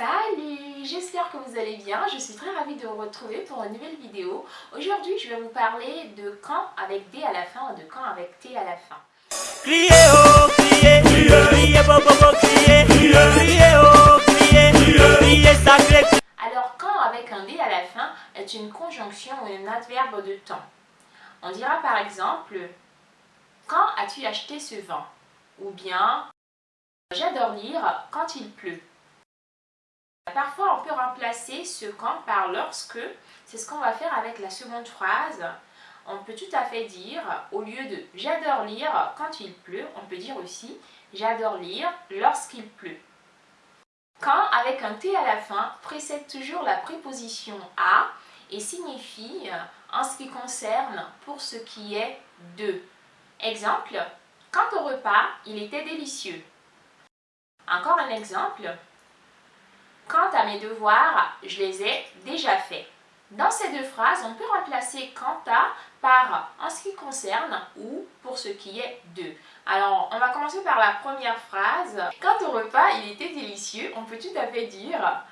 Salut J'espère que vous allez bien, je suis très ravie de vous retrouver pour une nouvelle vidéo. Aujourd'hui, je vais vous parler de quand avec D à la fin ou de quand avec T à la fin. Criez oh, criez, criez, bobo, criez, criez oh, criez, criez sacré. Alors, quand avec un D à la fin est une conjonction ou un adverbe de temps. On dira par exemple, quand as-tu acheté ce vent? Ou bien, j'adore lire quand il pleut. Parfois, on peut remplacer ce quand par lorsque. C'est ce qu'on va faire avec la seconde phrase. On peut tout à fait dire, au lieu de j'adore lire quand il pleut, on peut dire aussi j'adore lire lorsqu'il pleut. Quand, avec un T à la fin, précède toujours la préposition à et signifie en ce qui concerne pour ce qui est de. Exemple, quant au repas, il était délicieux. Encore un exemple, Quant à mes devoirs, je les ai déjà faits. Dans ces deux phrases, on peut remplacer quant à par en ce qui concerne ou pour ce qui est de. Alors, on va commencer par la première phrase. Quant au repas, il était délicieux, on peut tout à fait dire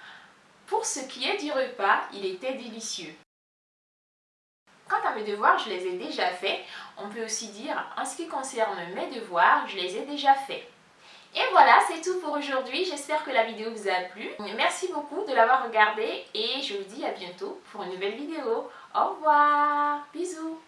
pour ce qui est du repas, il était délicieux. Quant à mes devoirs, je les ai déjà faits. On peut aussi dire en ce qui concerne mes devoirs, je les ai déjà faits. Et voilà, c'est tout pour aujourd'hui. J'espère que la vidéo vous a plu. Merci beaucoup de l'avoir regardée et je vous dis à bientôt pour une nouvelle vidéo. Au revoir. Bisous.